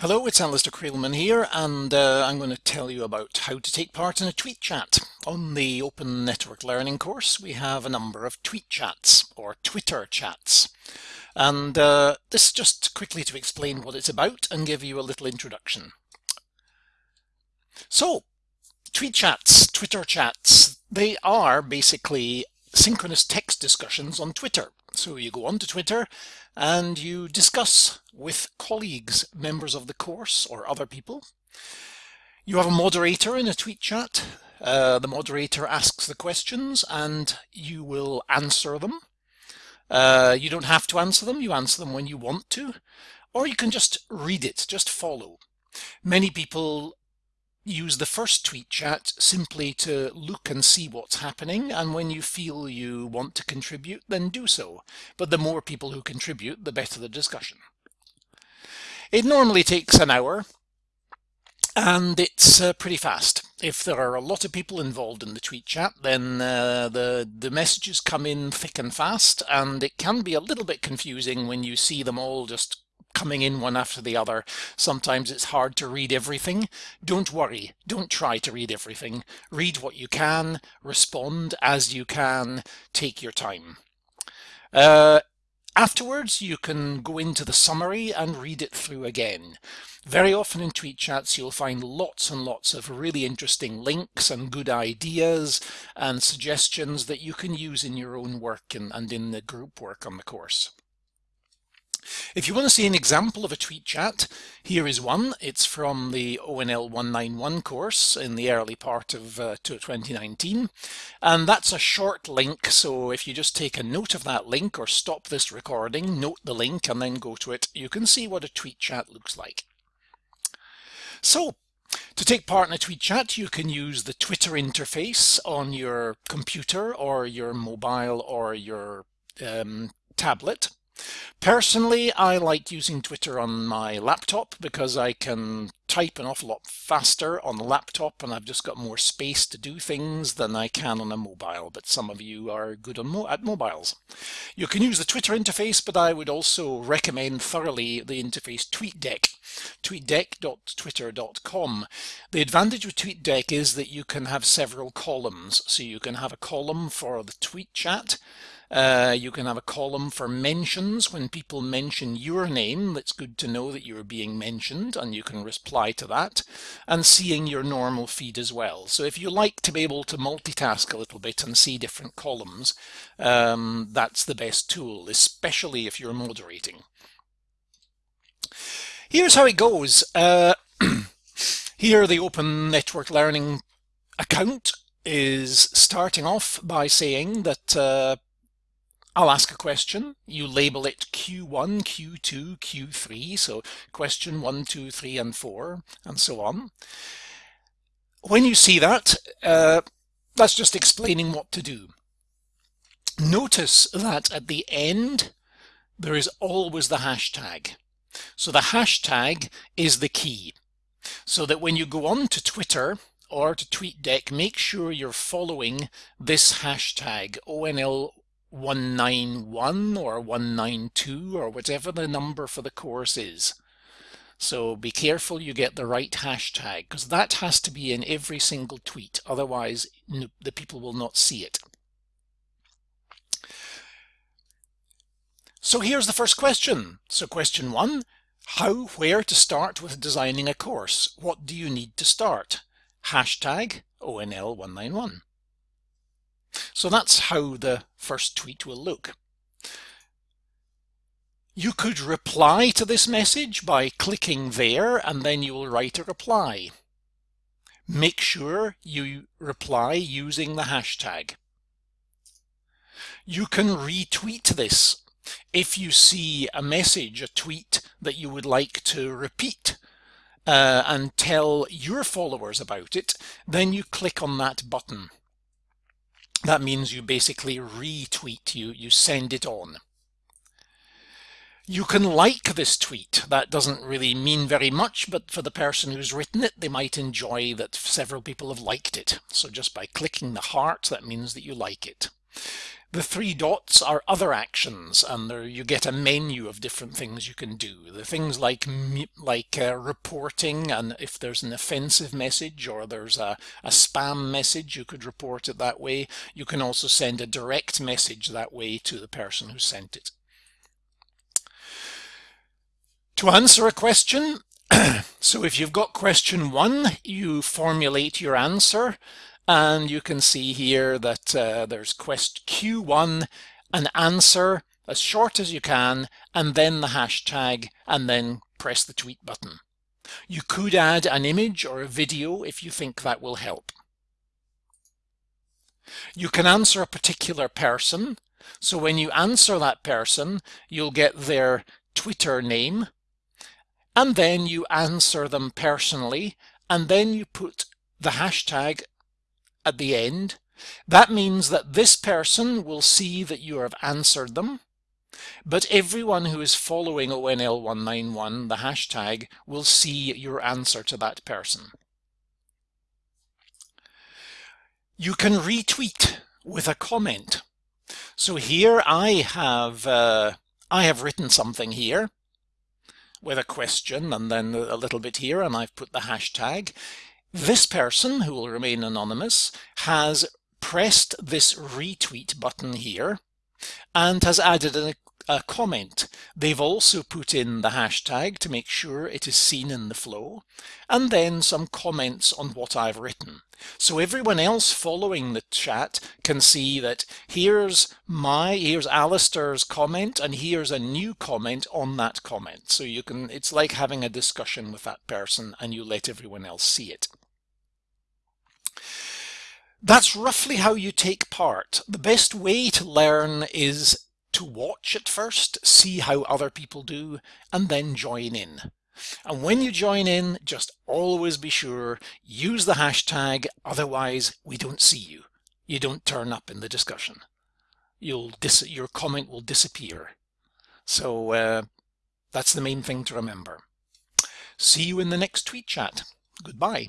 Hello, it's Alistair Creelman here, and uh, I'm going to tell you about how to take part in a tweet chat. On the Open Network Learning course, we have a number of tweet chats, or Twitter chats. And uh, this just quickly to explain what it's about and give you a little introduction. So, tweet chats, Twitter chats, they are basically synchronous text discussions on Twitter. So you go onto Twitter and you discuss with colleagues, members of the course or other people. You have a moderator in a tweet chat. Uh, the moderator asks the questions and you will answer them. Uh, you don't have to answer them, you answer them when you want to, or you can just read it, just follow. Many people use the first tweet chat simply to look and see what's happening and when you feel you want to contribute then do so. But the more people who contribute the better the discussion. It normally takes an hour and it's uh, pretty fast. If there are a lot of people involved in the tweet chat then uh, the the messages come in thick and fast and it can be a little bit confusing when you see them all just coming in one after the other. Sometimes it's hard to read everything. Don't worry. Don't try to read everything. Read what you can, respond as you can, take your time. Uh, afterwards, you can go into the summary and read it through again. Very often in tweet chats, you'll find lots and lots of really interesting links and good ideas and suggestions that you can use in your own work and, and in the group work on the course. If you want to see an example of a tweet chat, here is one. It's from the ONL 191 course in the early part of uh, 2019. And that's a short link, so if you just take a note of that link or stop this recording, note the link and then go to it, you can see what a tweet chat looks like. So, to take part in a tweet chat, you can use the Twitter interface on your computer or your mobile or your um, tablet. Personally, I like using Twitter on my laptop because I can type an awful lot faster on the laptop and I've just got more space to do things than I can on a mobile, but some of you are good on mo at mobiles. You can use the Twitter interface, but I would also recommend thoroughly the interface TweetDeck, tweetdeck.twitter.com. The advantage with TweetDeck is that you can have several columns, so you can have a column for the tweet chat, uh, you can have a column for mentions when people mention your name. That's good to know that you're being mentioned and you can reply to that and seeing your normal feed as well. So if you like to be able to multitask a little bit and see different columns, um, that's the best tool, especially if you're moderating. Here's how it goes. Uh, here the Open Network Learning account is starting off by saying that uh, I'll ask a question. You label it Q1, Q2, Q3. So question one, two, three, and four, and so on. When you see that, uh, that's just explaining what to do. Notice that at the end, there is always the hashtag. So the hashtag is the key. So that when you go on to Twitter or to TweetDeck, make sure you're following this hashtag, ONL 191 or 192 or whatever the number for the course is. So be careful you get the right hashtag because that has to be in every single tweet. Otherwise, the people will not see it. So here's the first question. So question one, how, where to start with designing a course? What do you need to start? Hashtag ONL191. So that's how the first tweet will look. You could reply to this message by clicking there and then you will write a reply. Make sure you reply using the hashtag. You can retweet this. If you see a message, a tweet that you would like to repeat uh, and tell your followers about it, then you click on that button that means you basically retweet, you, you send it on. You can like this tweet. That doesn't really mean very much, but for the person who's written it, they might enjoy that several people have liked it. So just by clicking the heart, that means that you like it. The three dots are other actions, and there you get a menu of different things you can do. The things like like uh, reporting, and if there's an offensive message or there's a, a spam message, you could report it that way. You can also send a direct message that way to the person who sent it. To answer a question, so if you've got question one, you formulate your answer and you can see here that uh, there's quest Q1, an answer as short as you can, and then the hashtag, and then press the tweet button. You could add an image or a video if you think that will help. You can answer a particular person. So when you answer that person, you'll get their Twitter name, and then you answer them personally, and then you put the hashtag at the end. That means that this person will see that you have answered them, but everyone who is following ONL191, the hashtag, will see your answer to that person. You can retweet with a comment. So here I have uh, I have written something here with a question and then a little bit here and I've put the hashtag. This person, who will remain anonymous, has pressed this retweet button here and has added a, a, comment. They've also put in the hashtag to make sure it is seen in the flow, and then some comments on what I've written. So everyone else following the chat can see that here's my, here's Alistair's comment, and here's a new comment on that comment. So you can, it's like having a discussion with that person and you let everyone else see it. That's roughly how you take part. The best way to learn is to watch at first, see how other people do, and then join in. And when you join in, just always be sure, use the hashtag, otherwise we don't see you. You don't turn up in the discussion. You'll your comment will disappear. So uh, that's the main thing to remember. See you in the next tweet chat. Goodbye.